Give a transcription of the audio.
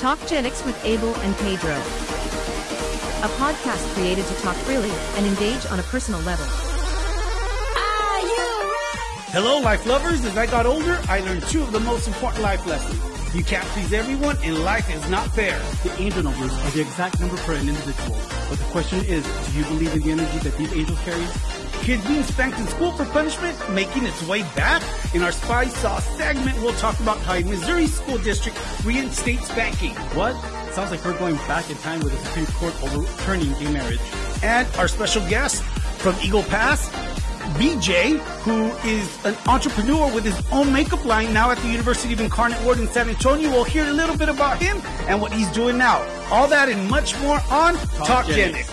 Talk Genix with Abel and Pedro. A podcast created to talk freely and engage on a personal level. Hello, life lovers. As I got older, I learned two of the most important life lessons. You can't please everyone, and life is not fair. The angel numbers are the exact number for an individual. But the question is, do you believe in the energy that these angels carry? Kids being spanked in school for punishment making its way back. In our Spy Sauce segment, we'll talk about how a Missouri school district reinstates spanking. What? Sounds like we're going back in time with the Supreme Court overturning gay marriage. And our special guest from Eagle Pass, BJ, who is an entrepreneur with his own makeup line now at the University of Incarnate Word in San Antonio. We'll hear a little bit about him and what he's doing now. All that and much more on Talk, Talk Genic.